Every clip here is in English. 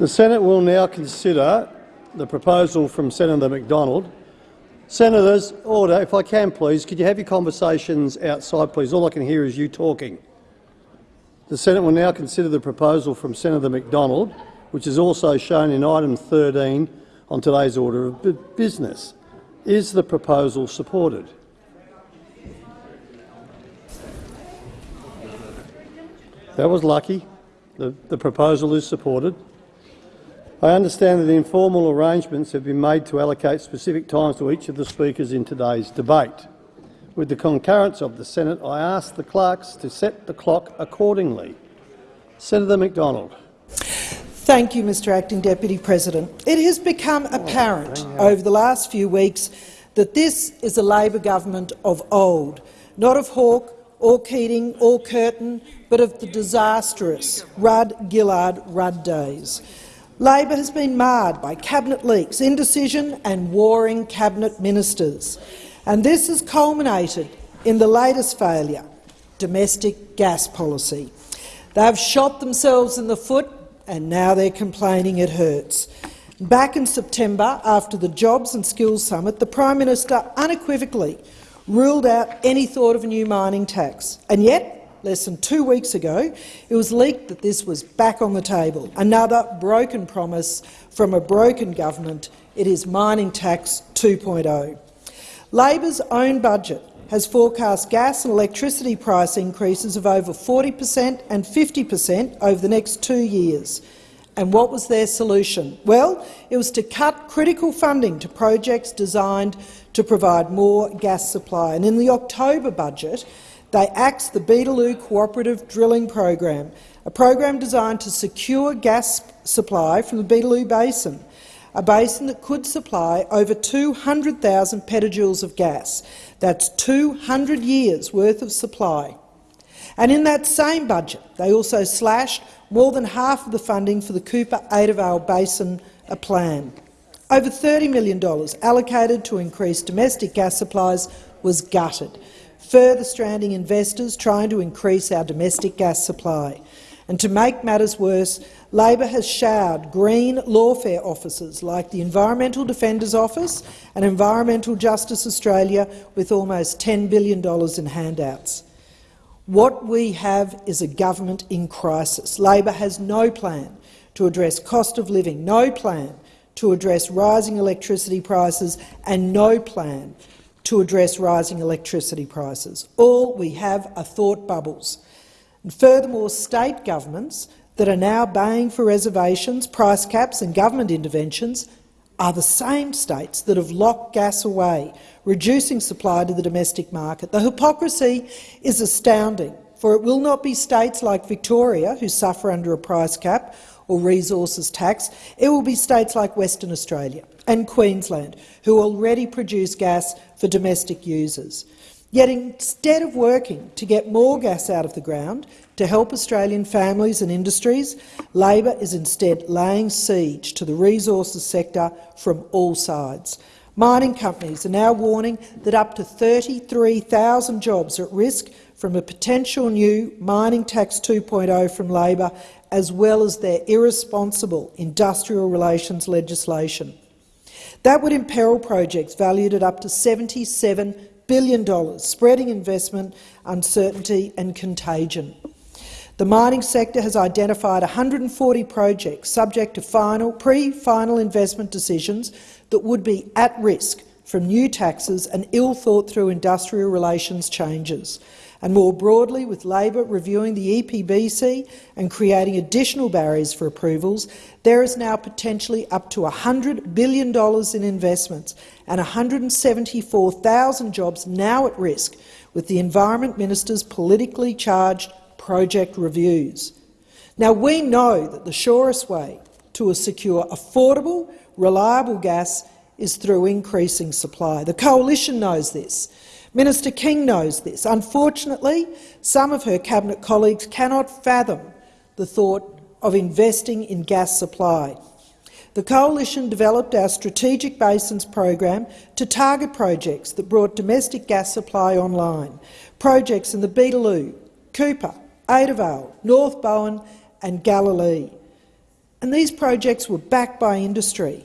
The Senate will now consider the proposal from Senator McDonald. Senators, order. If I can, please, could you have your conversations outside, please? All I can hear is you talking. The Senate will now consider the proposal from Senator McDonald, which is also shown in item 13 on today's order of business. Is the proposal supported? That was lucky. The, the proposal is supported. I understand that informal arrangements have been made to allocate specific times to each of the speakers in today's debate. With the concurrence of the Senate, I ask the clerks to set the clock accordingly. Senator McDonald. Thank you, Mr Acting Deputy President. It has become oh, apparent over the last few weeks that this is a Labor government of old, not of Hawke or Keating or Curtin, but of the disastrous Rudd-Gillard-Rudd days. Labor has been marred by cabinet leaks, indecision and warring cabinet ministers. And this has culminated in the latest failure, domestic gas policy. They have shot themselves in the foot and now they're complaining it hurts. Back in September, after the Jobs and Skills Summit, the Prime Minister unequivocally ruled out any thought of a new mining tax. And yet, less than two weeks ago, it was leaked that this was back on the table. Another broken promise from a broken government. It is mining tax 2.0. Labor's own budget has forecast gas and electricity price increases of over 40 per cent and 50 per cent over the next two years. And what was their solution? Well, it was to cut critical funding to projects designed to provide more gas supply. And in the October budget, they axed the Beetaloo Cooperative Drilling Program, a program designed to secure gas supply from the Beetaloo Basin, a basin that could supply over 200,000 petajoules of gas. That's 200 years' worth of supply. And in that same budget, they also slashed more than half of the funding for the Cooper-Adavale Basin plan. Over $30 million allocated to increase domestic gas supplies was gutted, further stranding investors trying to increase our domestic gas supply. And to make matters worse, Labor has showered green lawfare officers like the Environmental Defenders Office and Environmental Justice Australia with almost $10 billion in handouts. What we have is a government in crisis. Labor has no plan to address cost of living, no plan to address rising electricity prices and no plan to address rising electricity prices. All we have are thought bubbles. And furthermore, state governments that are now baying for reservations, price caps and government interventions are the same states that have locked gas away, reducing supply to the domestic market. The hypocrisy is astounding, for it will not be states like Victoria who suffer under a price cap or resources tax. It will be states like Western Australia and Queensland who already produce gas for domestic users. Yet instead of working to get more gas out of the ground to help Australian families and industries, Labor is instead laying siege to the resources sector from all sides. Mining companies are now warning that up to 33,000 jobs are at risk from a potential new mining tax 2.0 from Labor, as well as their irresponsible industrial relations legislation. That would imperil projects valued at up to $77 billion, spreading investment, uncertainty and contagion. The mining sector has identified 140 projects subject to final, pre-final investment decisions that would be at risk from new taxes and ill-thought-through industrial relations changes. And more broadly, with Labor reviewing the EPBC and creating additional barriers for approvals, there is now potentially up to $100 billion in investments and 174,000 jobs now at risk, with the Environment Minister's politically charged project reviews. Now, we know that the surest way to a secure, affordable, reliable gas is through increasing supply. The Coalition knows this. Minister King knows this. Unfortunately, some of her cabinet colleagues cannot fathom the thought of investing in gas supply. The Coalition developed our Strategic Basins program to target projects that brought domestic gas supply online, projects in the Beetaloo, Cooper, Adavale, North Bowen and Galilee. and these projects were backed by industry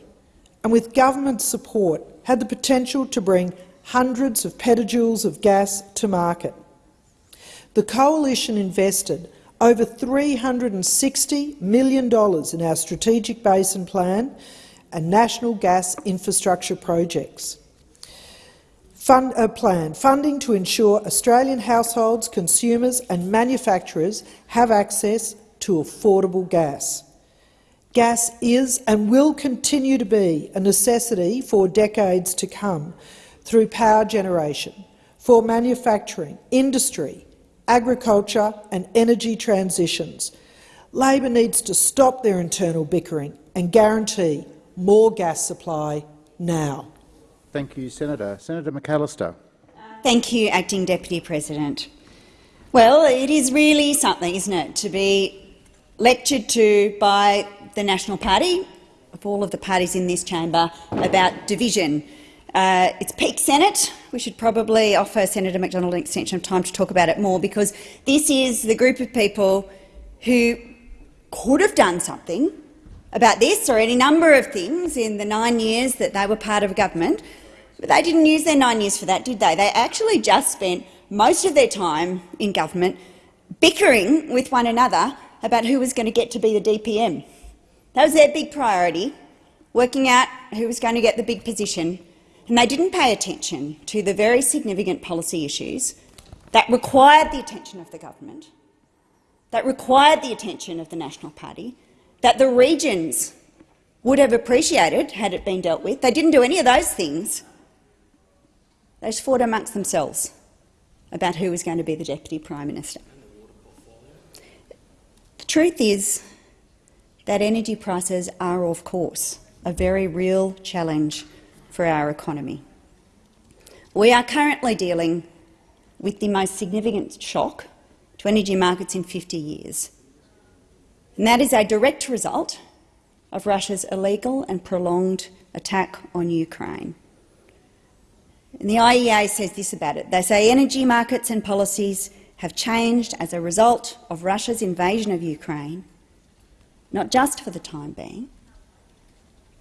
and with government support had the potential to bring hundreds of petajoules of gas to market. The coalition invested over $360 million in our Strategic Basin Plan and national gas infrastructure projects. Fund, a plan funding to ensure Australian households, consumers and manufacturers have access to affordable gas. Gas is and will continue to be a necessity for decades to come through power generation, for manufacturing, industry, agriculture and energy transitions. Labor needs to stop their internal bickering and guarantee more gas supply now. Thank you, Senator. Senator McAllister. Thank you, Acting Deputy President. Well, it is really something, isn't it, to be lectured to by the National Party, of all of the parties in this chamber, about division. Uh, it's peak Senate. We should probably offer Senator McDonald an extension of time to talk about it more, because this is the group of people who could have done something about this or any number of things in the nine years that they were part of government, but they didn't use their nine years for that, did they? They actually just spent most of their time in government bickering with one another about who was going to get to be the DPM. That was their big priority, working out who was going to get the big position, and they didn't pay attention to the very significant policy issues that required the attention of the government, that required the attention of the National Party, that the regions would have appreciated had it been dealt with. They didn't do any of those things. They just fought amongst themselves about who was going to be the Deputy Prime Minister. The truth is that energy prices are, of course, a very real challenge for our economy. We are currently dealing with the most significant shock to energy markets in 50 years. And that is a direct result of Russia's illegal and prolonged attack on Ukraine. And the IEA says this about it. They say energy markets and policies have changed as a result of Russia's invasion of Ukraine, not just for the time being,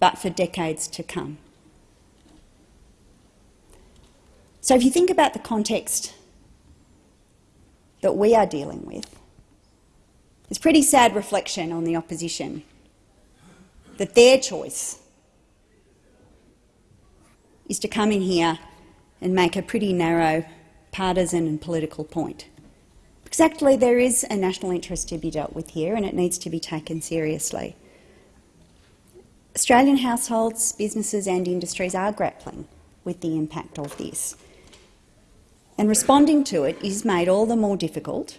but for decades to come. So if you think about the context that we are dealing with, it's a pretty sad reflection on the opposition that their choice is to come in here and make a pretty narrow partisan and political point. Exactly, there is a national interest to be dealt with here and it needs to be taken seriously. Australian households, businesses and industries are grappling with the impact of this. And responding to it is made all the more difficult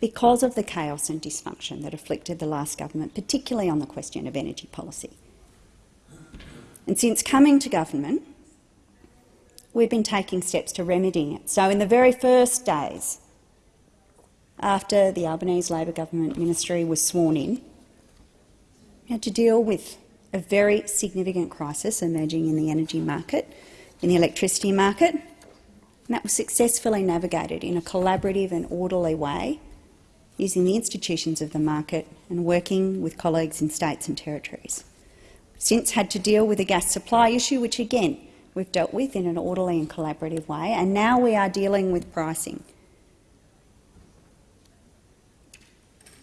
because of the chaos and dysfunction that afflicted the last government, particularly on the question of energy policy. And since coming to government, we've been taking steps to remedying it. So in the very first days after the Albanese Labor government ministry was sworn in, we had to deal with a very significant crisis emerging in the energy market, in the electricity market, and that was successfully navigated in a collaborative and orderly way using the institutions of the market and working with colleagues in states and territories. Since had to deal with a gas supply issue, which again we've dealt with in an orderly and collaborative way, and now we are dealing with pricing.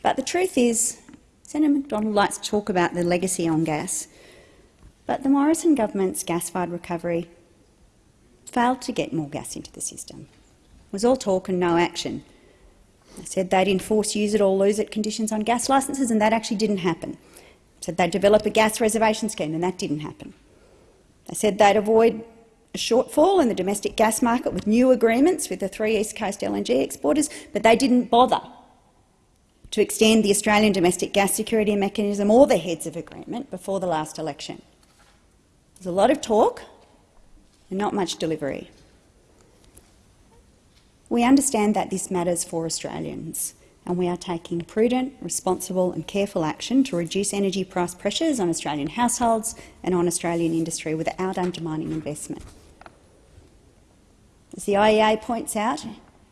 But the truth is, Senator McDonald likes to talk about the legacy on gas, but the Morrison government's gas-fired recovery failed to get more gas into the system. It was all talk and no action. They said they'd enforce use it or lose it conditions on gas licences, and that actually didn't happen. They said they'd develop a gas reservation scheme, and that didn't happen. They said they'd avoid a shortfall in the domestic gas market with new agreements with the three East Coast LNG exporters, but they didn't bother to extend the Australian domestic gas security mechanism or the heads of agreement before the last election. There's a lot of talk and not much delivery. We understand that this matters for Australians, and we are taking prudent, responsible and careful action to reduce energy price pressures on Australian households and on Australian industry without undermining investment. As the IEA points out,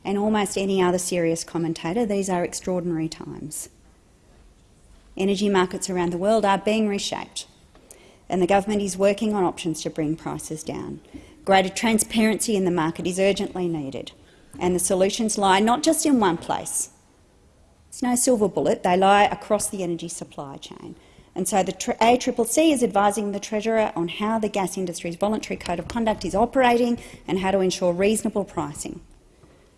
and almost any other serious commentator, these are extraordinary times. Energy markets around the world are being reshaped, and the government is working on options to bring prices down. Greater transparency in the market is urgently needed, and the solutions lie not just in one place. It's no silver bullet, they lie across the energy supply chain. And so the ACCC is advising the Treasurer on how the gas industry's voluntary code of conduct is operating and how to ensure reasonable pricing.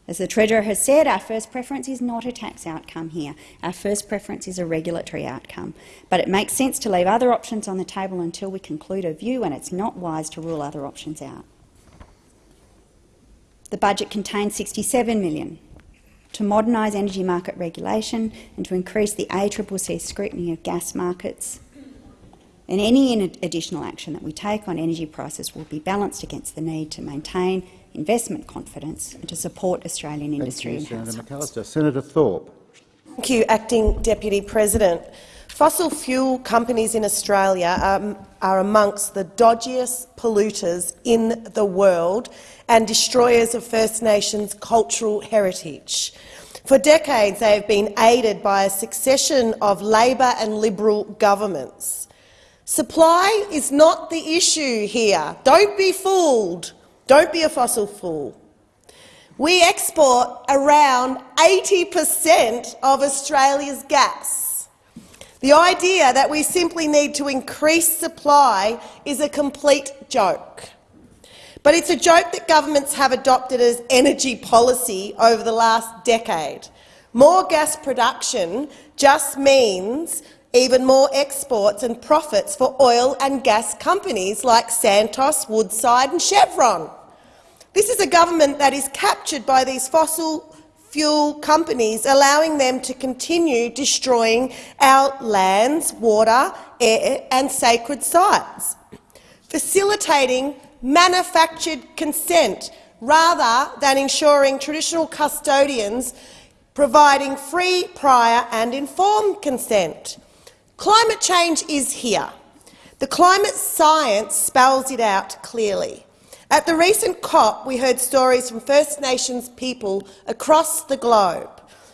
As the Treasurer has said, our first preference is not a tax outcome here. Our first preference is a regulatory outcome. But it makes sense to leave other options on the table until we conclude a view, and it's not wise to rule other options out. The budget contains 67 million to modernise energy market regulation and to increase the ACCC scrutiny of gas markets. And any additional action that we take on energy prices will be balanced against the need to maintain investment confidence and to support Australian industry Thank you, and Senator households. McAllister. Senator Thorpe. Thank you, Acting Deputy President. Fossil fuel companies in Australia are, are amongst the dodgiest polluters in the world and destroyers of First Nations cultural heritage. For decades, they have been aided by a succession of Labor and Liberal governments. Supply is not the issue here. Don't be fooled. Don't be a fossil fool. We export around 80 per cent of Australia's gas. The idea that we simply need to increase supply is a complete joke. But it's a joke that governments have adopted as energy policy over the last decade. More gas production just means even more exports and profits for oil and gas companies like Santos, Woodside and Chevron. This is a government that is captured by these fossil fuel companies, allowing them to continue destroying our lands, water, air and sacred sites, facilitating manufactured consent rather than ensuring traditional custodians providing free, prior and informed consent. Climate change is here. The climate science spells it out clearly. At the recent COP, we heard stories from First Nations people across the globe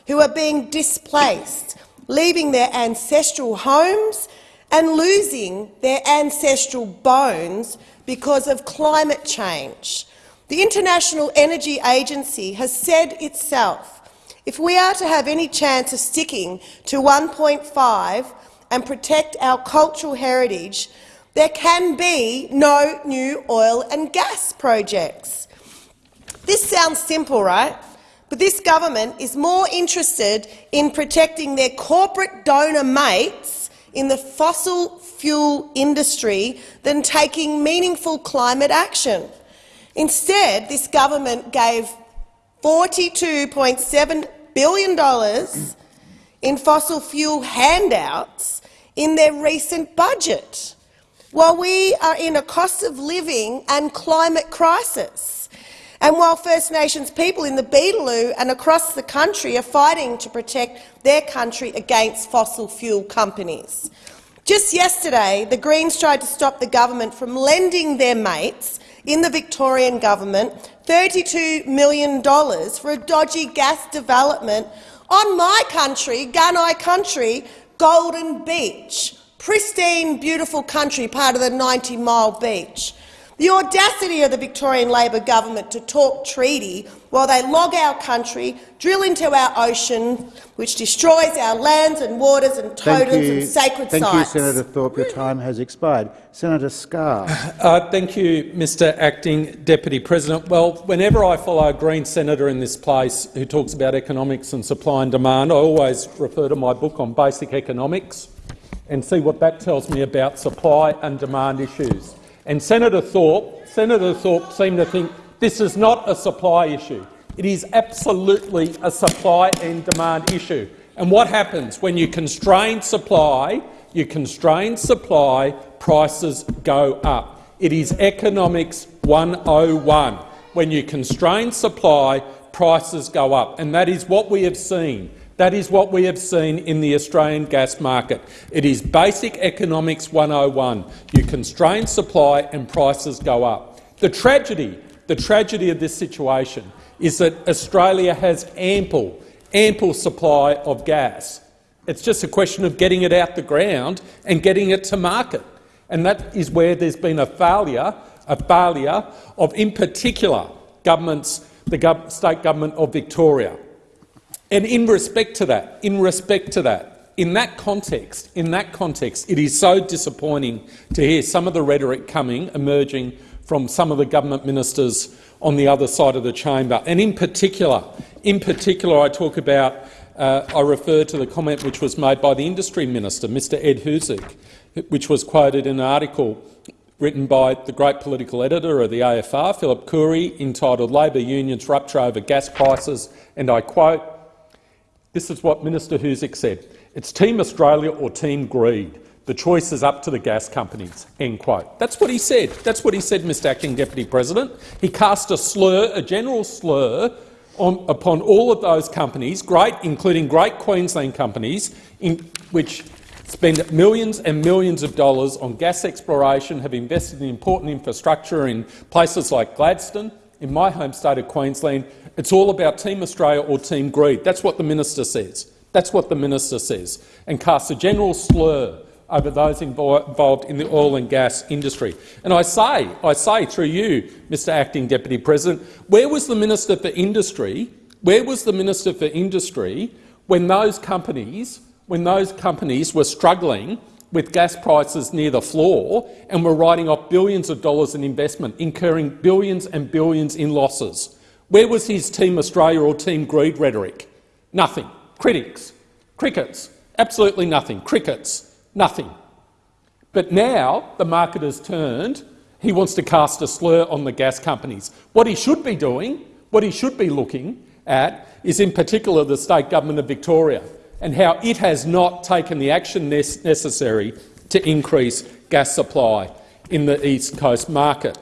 who are being displaced, leaving their ancestral homes and losing their ancestral bones because of climate change. The International Energy Agency has said itself, if we are to have any chance of sticking to 1.5 and protect our cultural heritage, there can be no new oil and gas projects. This sounds simple, right? But this government is more interested in protecting their corporate donor mates in the fossil fuel industry than taking meaningful climate action. Instead, this government gave $42.7 billion in fossil fuel handouts in their recent budget, while we are in a cost of living and climate crisis. And while First Nations people in the Beetaloo and across the country are fighting to protect their country against fossil fuel companies. Just yesterday, the Greens tried to stop the government from lending their mates in the Victorian government $32 million for a dodgy gas development on my country, Gunai country, Golden Beach, pristine, beautiful country, part of the 90 Mile Beach. The audacity of the Victorian Labor government to talk treaty while they log our country, drill into our ocean, which destroys our lands and waters and totems and sacred thank sites. Thank you, Senator Thorpe. Your time has expired. Senator Scarr. Uh, thank you, Mr Acting Deputy President. Well, whenever I follow a Green senator in this place who talks about economics and supply and demand, I always refer to my book on basic economics and see what that tells me about supply and demand issues. And Senator Thorpe, Senator Thorpe seemed to think this is not a supply issue. It is absolutely a supply and demand issue. And what happens when you constrain supply, you constrain supply, prices go up. It is economics 101. When you constrain supply, prices go up. And that is what we have seen. That is what we have seen in the Australian gas market. It is basic economics 101. You constrain supply and prices go up. The tragedy, the tragedy of this situation is that Australia has ample, ample supply of gas. It's just a question of getting it out the ground and getting it to market. And that is where there's been a failure, a failure of, in particular, governments, the state government of Victoria. And in respect to that, in respect to that, in that context, in that context, it is so disappointing to hear some of the rhetoric coming, emerging from some of the government ministers on the other side of the chamber. And in particular, in particular, I talk about, uh, I refer to the comment which was made by the industry minister, Mr Ed Husic, which was quoted in an article written by the great political editor of the AFR, Phillip Coorey, entitled Labor Unions Rupture Over Gas Prices, and I quote, this is what Minister Husic said, it's Team Australia or Team Greed. The choice is up to the gas companies. End quote. That's what he said. That's what he said, Mr Acting Deputy President. He cast a slur, a general slur, on, upon all of those companies, great, including great Queensland companies, in, which spend millions and millions of dollars on gas exploration, have invested in important infrastructure in places like Gladstone, in my home state of Queensland. It's all about Team Australia or Team Greed. That's what the minister says. That's what the minister says, and casts a general slur over those involved in the oil and gas industry. And I say, I say through you, Mr Acting Deputy President, where was the Minister for Industry, where was the Minister for Industry when those companies, when those companies were struggling with gas prices near the floor and we're writing off billions of dollars in investment, incurring billions and billions in losses? Where was his Team Australia or Team Greed rhetoric? Nothing. Critics. Crickets. Absolutely nothing. Crickets. Nothing. But now the market has turned. He wants to cast a slur on the gas companies. What he should be doing, what he should be looking at, is in particular the state government of Victoria and how it has not taken the action necessary to increase gas supply in the East Coast market.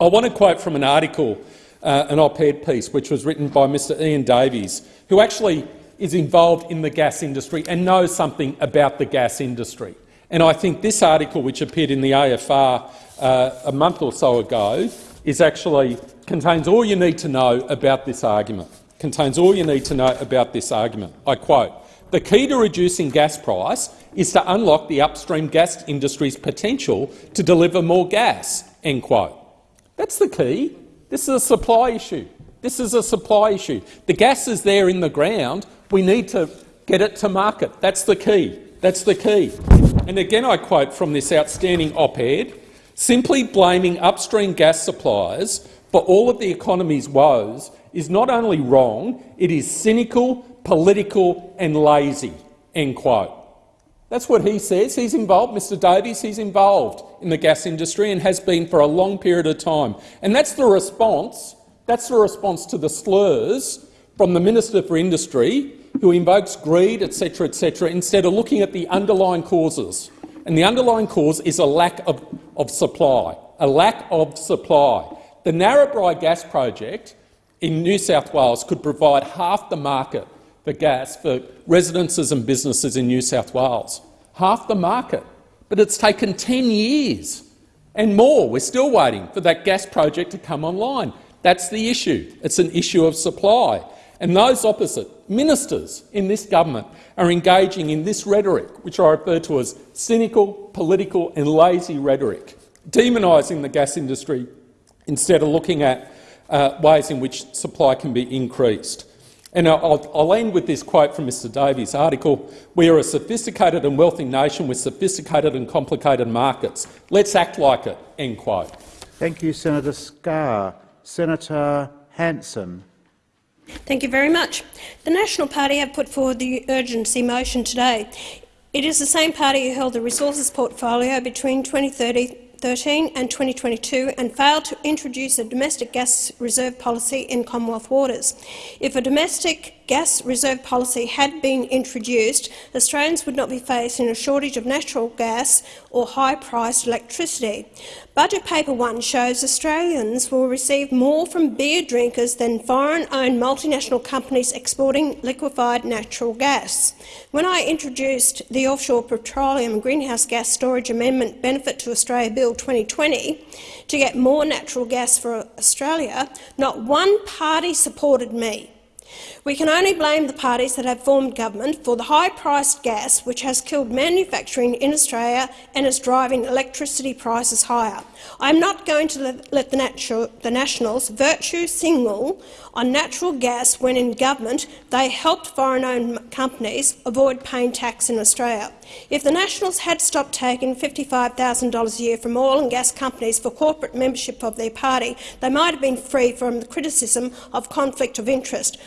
I want to quote from an article, uh, an op-ed piece, which was written by Mr Ian Davies, who actually is involved in the gas industry and knows something about the gas industry. And I think this article, which appeared in the AFR uh, a month or so ago, is actually contains all you need to know about this argument. Contains all you need to know about this argument. I quote, the key to reducing gas price is to unlock the upstream gas industry's potential to deliver more gas. End quote. That's the key. This is a supply issue. This is a supply issue. The gas is there in the ground. We need to get it to market. That's the key. That's the key. And again I quote from this outstanding op-ed, simply blaming upstream gas suppliers for all of the economy's woes is not only wrong, it is cynical, political and lazy." End quote. That's what he says. He's involved, Mr Davies, he's involved in the gas industry and has been for a long period of time. And that's the response, that's the response to the slurs from the Minister for Industry, who invokes greed, etc., etc., instead of looking at the underlying causes. And the underlying cause is a lack of, of supply, a lack of supply. The Narrabri gas project in New South Wales could provide half the market for gas for residences and businesses in New South Wales. Half the market. But it's taken 10 years and more. We're still waiting for that gas project to come online. That's the issue. It's an issue of supply. And those opposite, ministers in this government, are engaging in this rhetoric, which I refer to as cynical, political and lazy rhetoric, demonising the gas industry instead of looking at uh, ways in which supply can be increased. And I'll, I'll, end with this quote from Mr Davies' article. We are a sophisticated and wealthy nation with sophisticated and complicated markets. Let's act like it." End quote. Thank you, Senator Scarr. Senator Hanson. Thank you very much. The National Party have put forward the urgency motion today. It is the same party who held the resources portfolio between 2013 and 2022 and failed to introduce a domestic gas reserve policy in Commonwealth waters. If a domestic gas reserve policy had been introduced, Australians would not be facing a shortage of natural gas or high-priced electricity. Budget Paper 1 shows Australians will receive more from beer drinkers than foreign-owned multinational companies exporting liquefied natural gas. When I introduced the Offshore Petroleum and Greenhouse Gas Storage Amendment Benefit to Australia Bill 2020 to get more natural gas for Australia, not one party supported me. We can only blame the parties that have formed government for the high-priced gas which has killed manufacturing in Australia and is driving electricity prices higher. I am not going to let the, the Nationals virtue signal on natural gas when in government they helped foreign-owned companies avoid paying tax in Australia. If the Nationals had stopped taking $55,000 a year from oil and gas companies for corporate membership of their party, they might have been free from the criticism of conflict of interest.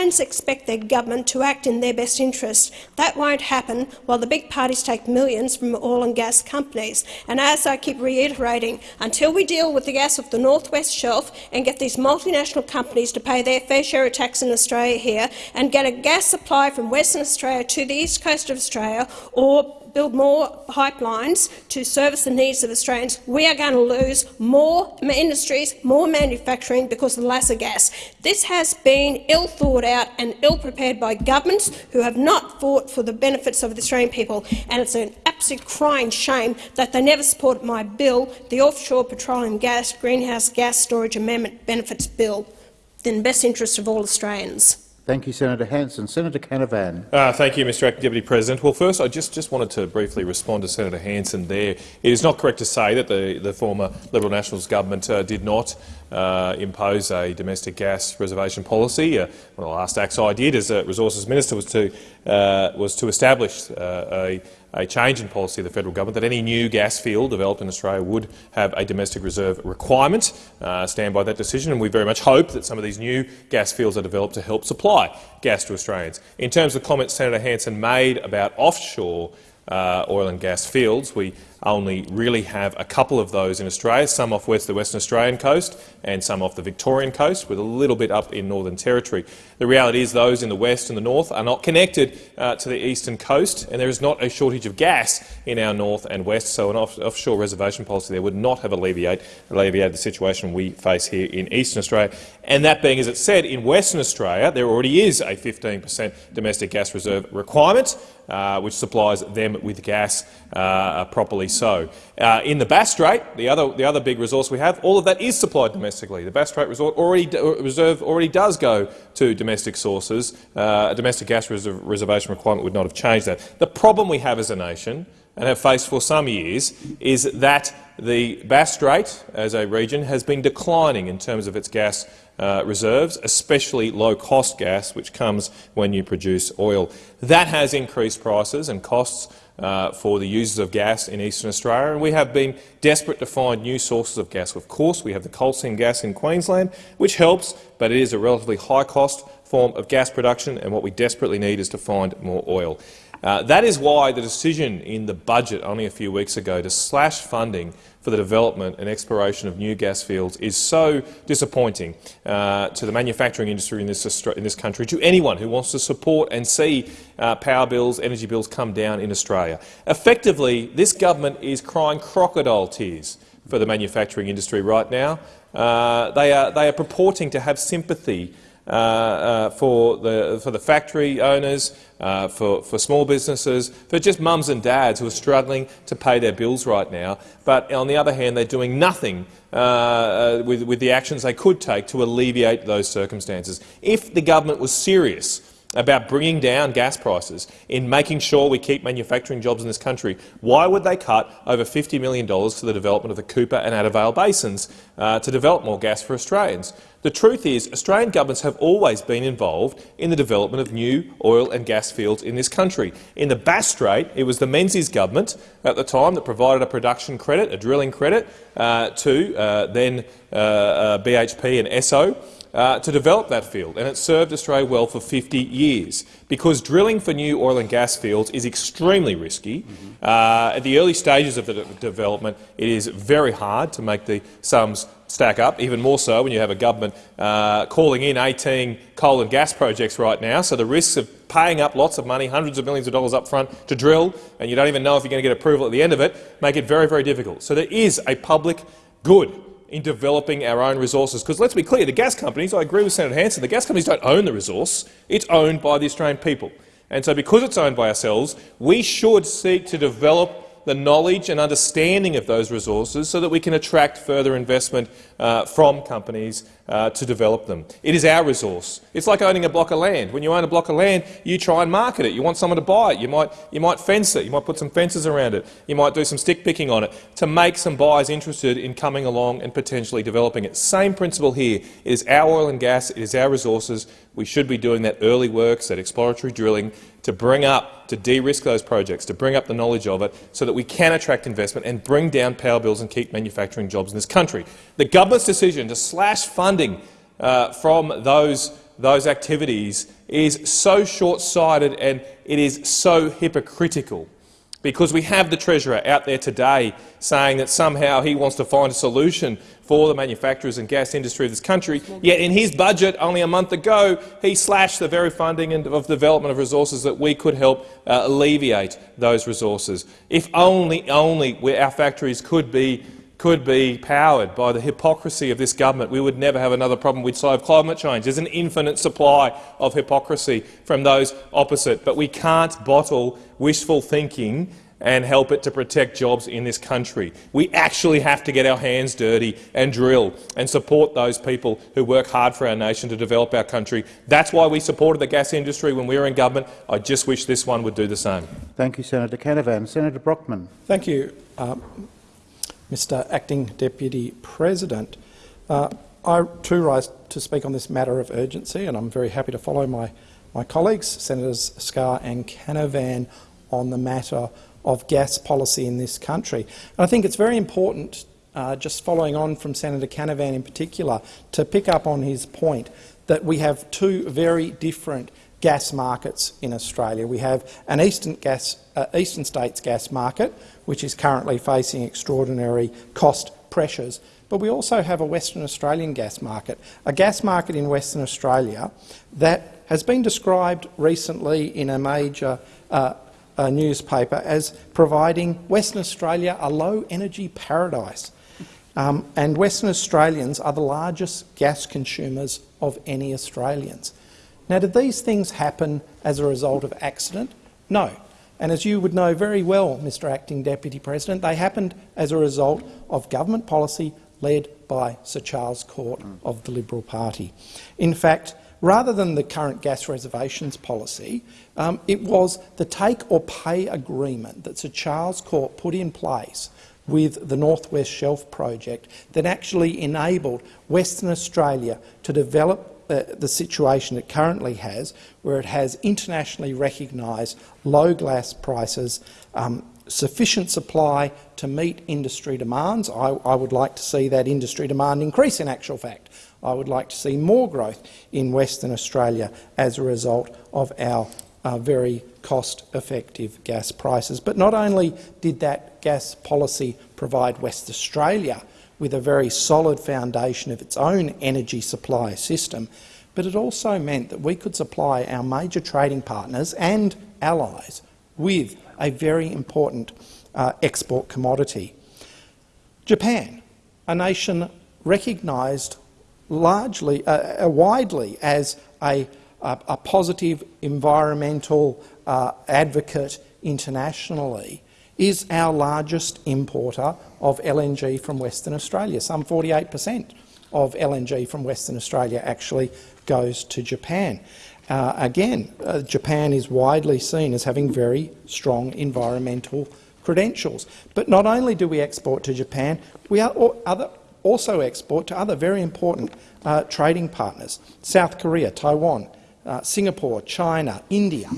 Australians expect their government to act in their best interest. That won't happen while the big parties take millions from oil and gas companies. And as I keep reiterating, until we deal with the gas of the North West Shelf and get these multinational companies to pay their fair share of tax in Australia here and get a gas supply from Western Australia to the east coast of Australia or build more pipelines to service the needs of Australians, we are going to lose more industries, more manufacturing because of the lesser gas. This has been ill thought out and ill prepared by governments who have not fought for the benefits of the Australian people, and it's an absolute crying shame that they never supported my bill, the Offshore Petroleum Gas Greenhouse Gas Storage Amendment Benefits Bill, in the best interest of all Australians. Thank you, Senator Hanson. Senator Canavan. Uh, thank you, Mr Deputy President. Well, first, I just, just wanted to briefly respond to Senator Hanson there. It is not correct to say that the, the former Liberal Nationals government uh, did not uh, impose a domestic gas reservation policy. Uh, one of the last acts I did as a Resources Minister was to, uh, was to establish uh, a a change in policy of the federal government that any new gas field developed in Australia would have a domestic reserve requirement. Uh, stand by that decision, and we very much hope that some of these new gas fields are developed to help supply gas to Australians. In terms of the comments Senator Hanson made about offshore uh, oil and gas fields, we only really have a couple of those in Australia, some off west the Western Australian coast and some off the Victorian coast, with a little bit up in Northern Territory. The reality is those in the west and the north are not connected uh, to the eastern coast, and there is not a shortage of gas in our north and west, so an off offshore reservation policy there would not have alleviate, alleviated the situation we face here in eastern Australia. And that being, as it said, in Western Australia there already is a 15 per cent domestic gas reserve requirement, uh, which supplies them with gas uh, properly so. Uh, in the Bass Strait, the other, the other big resource we have, all of that is supplied domestically. The Bass Strait already, uh, reserve already does go to domestic sources. Uh, a domestic gas reserv reservation requirement would not have changed that. The problem we have as a nation and have faced for some years is that the Bass Strait as a region has been declining in terms of its gas uh, reserves, especially low-cost gas, which comes when you produce oil. That has increased prices and costs uh, for the users of gas in eastern Australia, and we have been desperate to find new sources of gas. Of course, we have the coal seam gas in Queensland, which helps, but it is a relatively high-cost form of gas production, and what we desperately need is to find more oil. Uh, that is why the decision in the budget only a few weeks ago to slash funding for the development and exploration of new gas fields is so disappointing uh, to the manufacturing industry in this, in this country, to anyone who wants to support and see uh, power bills, energy bills come down in Australia. Effectively, this government is crying crocodile tears for the manufacturing industry right now. Uh, they, are, they are purporting to have sympathy for, the, for the factory owners, uh, for, for small businesses, for just mums and dads who are struggling to pay their bills right now. But on the other hand, they're doing nothing uh, uh, with, with the actions they could take to alleviate those circumstances. If the government was serious about bringing down gas prices, in making sure we keep manufacturing jobs in this country, why would they cut over $50 million to the development of the Cooper and Vale basins uh, to develop more gas for Australians? The truth is Australian governments have always been involved in the development of new oil and gas fields in this country. In the Bass Strait, it was the Menzies government at the time that provided a production credit, a drilling credit, uh, to uh, then uh, uh BHP and Esso uh, to develop that field, and it served Australia well for 50 years. Because drilling for new oil and gas fields is extremely risky. Mm -hmm. uh, at the early stages of the de development, it is very hard to make the sums stack up, even more so when you have a government uh, calling in 18 coal and gas projects right now. So the risks of paying up lots of money, hundreds of millions of dollars up front to drill, and you don't even know if you're going to get approval at the end of it, make it very, very difficult. So there is a public good in developing our own resources. Because let's be clear, the gas companies, I agree with Senator Hanson, the gas companies don't own the resource, it's owned by the Australian people. And so because it's owned by ourselves, we should seek to develop the knowledge and understanding of those resources so that we can attract further investment uh, from companies uh, to develop them. It is our resource. It's like owning a block of land. When you own a block of land, you try and market it. You want someone to buy it. You might, you might fence it. You might put some fences around it. You might do some stick picking on it to make some buyers interested in coming along and potentially developing it. Same principle here. It is our oil and gas. It is our resources. We should be doing that early works, that exploratory drilling, to bring up, to de-risk those projects, to bring up the knowledge of it so that we can attract investment and bring down power bills and keep manufacturing jobs in this country. The government's decision to slash funding uh, from those, those activities is so short-sighted and it is so hypocritical because we have the Treasurer out there today saying that somehow he wants to find a solution for the manufacturers and gas industry of this country, yet in his budget only a month ago he slashed the very funding of development of resources that we could help uh, alleviate those resources. If only, only our factories could be could be powered by the hypocrisy of this government, we would never have another problem. We'd solve climate change. There's an infinite supply of hypocrisy from those opposite, but we can't bottle wishful thinking and help it to protect jobs in this country. We actually have to get our hands dirty and drill and support those people who work hard for our nation to develop our country. That's why we supported the gas industry when we were in government. I just wish this one would do the same. Thank you, Senator Canavan. Senator Brockman. Thank you. Um, Mr Acting Deputy President. Uh, I too rise to speak on this matter of urgency, and I'm very happy to follow my, my colleagues, Senators Scarr and Canavan, on the matter of gas policy in this country. And I think it's very important, uh, just following on from Senator Canavan in particular, to pick up on his point that we have two very different gas markets in Australia. We have an eastern, gas, uh, eastern states gas market, which is currently facing extraordinary cost pressures, but we also have a Western Australian gas market, a gas market in Western Australia that has been described recently in a major uh, uh, newspaper as providing Western Australia a low-energy paradise. Um, and Western Australians are the largest gas consumers of any Australians. Now, did these things happen as a result of accident? No. And as you would know very well, Mr Acting Deputy President, they happened as a result of government policy led by Sir Charles Court of the Liberal Party. In fact, rather than the current gas reservations policy, um, it was the take-or-pay agreement that Sir Charles Court put in place with the North West Shelf project that actually enabled Western Australia to develop the situation it currently has, where it has internationally recognised low gas prices, um, sufficient supply to meet industry demands. I, I, would like to see that industry demand increase in actual fact. I would like to see more growth in Western Australia as a result of our uh, very cost-effective gas prices. But not only did that gas policy provide West Australia with a very solid foundation of its own energy supply system, but it also meant that we could supply our major trading partners and allies with a very important uh, export commodity. Japan, a nation recognised largely, uh, uh, widely as a, a, a positive environmental uh, advocate internationally, is our largest importer of LNG from Western Australia. Some 48 per cent of LNG from Western Australia actually goes to Japan. Uh, again, uh, Japan is widely seen as having very strong environmental credentials. But not only do we export to Japan, we are other, also export to other very important uh, trading partners, South Korea, Taiwan, uh, Singapore, China, India.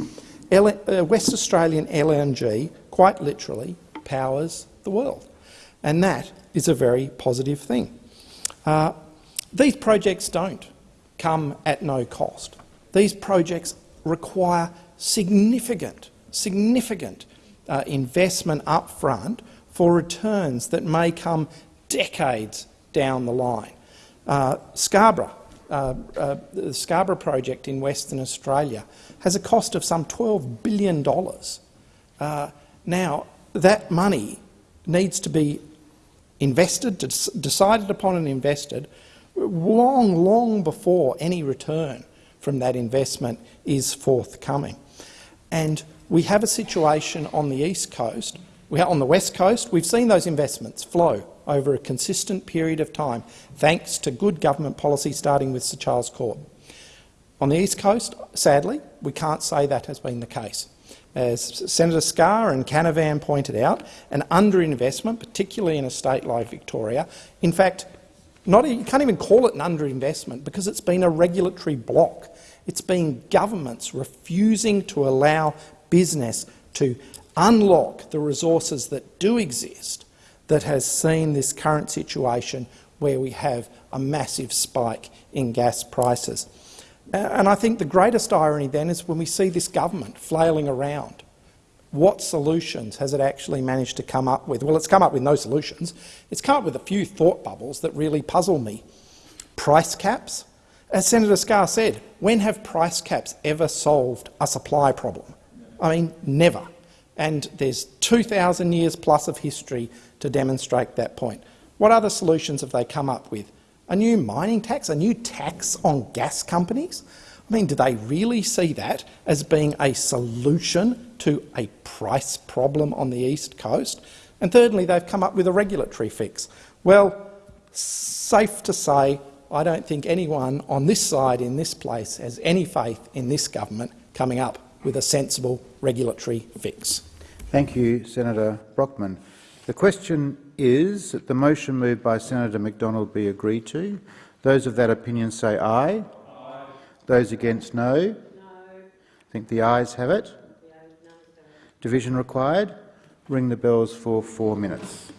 L uh, West Australian LNG quite literally powers the world, and that is a very positive thing. Uh, these projects don't come at no cost. These projects require significant, significant uh, investment up front for returns that may come decades down the line. Uh, Scarborough, uh, uh, the Scarborough project in Western Australia has a cost of some $12 billion. Uh, now, that money needs to be invested, decided upon and invested long, long before any return from that investment is forthcoming. And we have a situation on the east coast We on the west coast. We've seen those investments flow over a consistent period of time, thanks to good government policy starting with Sir Charles Court. On the east coast, sadly, we can't say that has been the case. As Senator Scarr and Canavan pointed out, an underinvestment, particularly in a state like Victoria, in fact, not, you can't even call it an underinvestment because it's been a regulatory block. It's been governments refusing to allow business to unlock the resources that do exist that has seen this current situation where we have a massive spike in gas prices. And I think the greatest irony then is when we see this government flailing around. What solutions has it actually managed to come up with? Well, it's come up with no solutions. It's come up with a few thought bubbles that really puzzle me. Price caps? As Senator Scarr said, when have price caps ever solved a supply problem? I mean, never. And there's 2,000 years plus of history to demonstrate that point. What other solutions have they come up with? A new mining tax, a new tax on gas companies? I mean, do they really see that as being a solution to a price problem on the East Coast? And thirdly, they've come up with a regulatory fix. Well, safe to say, I don't think anyone on this side in this place has any faith in this government coming up with a sensible regulatory fix. Thank you, Senator Brockman. The question is that the motion moved by Senator McDonald be agreed to. Those of that opinion say aye. aye. Those against no. no. I think the ayes have it. Division required. Ring the bells for four minutes.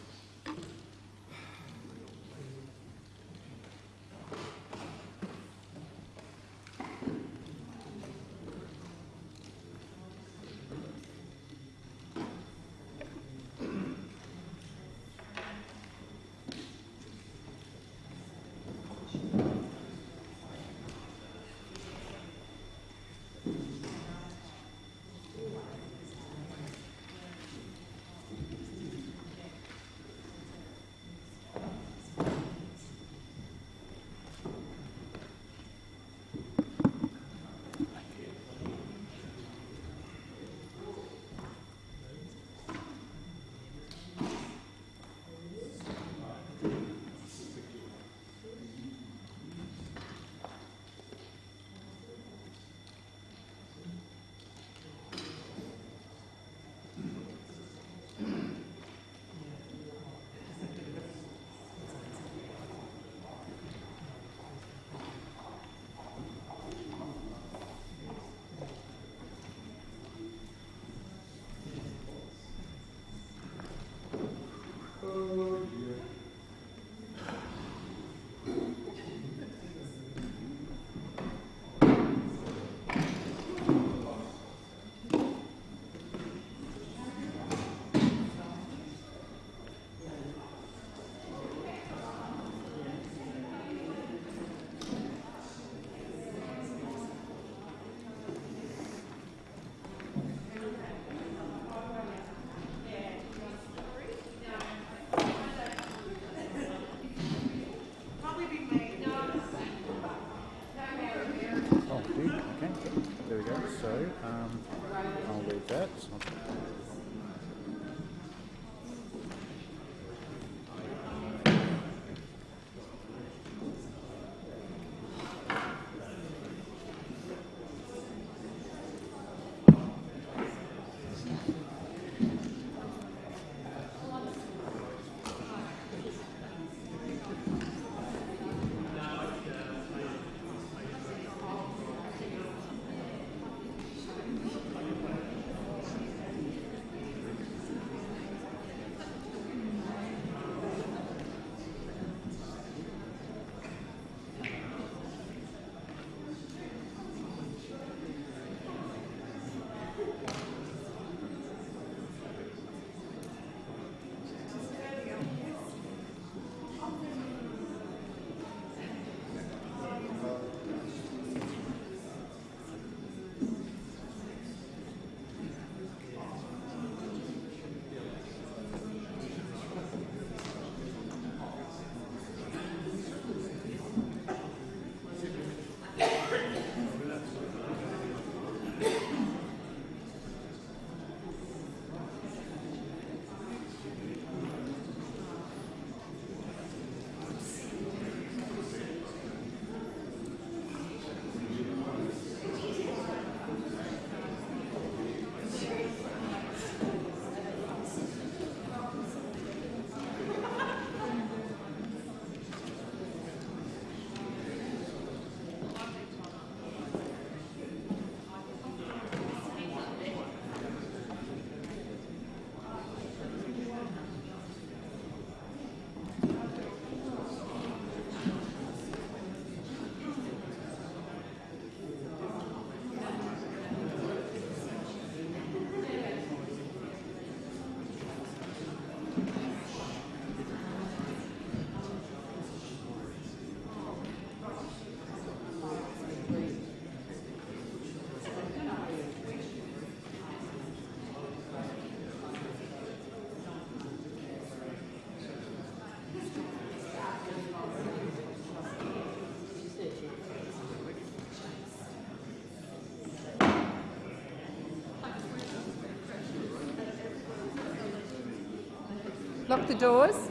Lock the doors.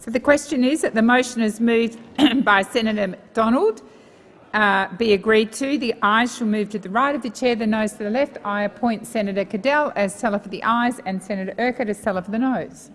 So the question is that the motion is moved by Senator McDonald uh, be agreed to. The ayes shall move to the right of the chair, the noes to the left. I appoint Senator Cadell as teller for the ayes and Senator Urquhart as teller for the noes.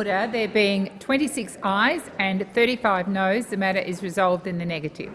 Order. There being 26 ayes and 35 noes, the matter is resolved in the negative.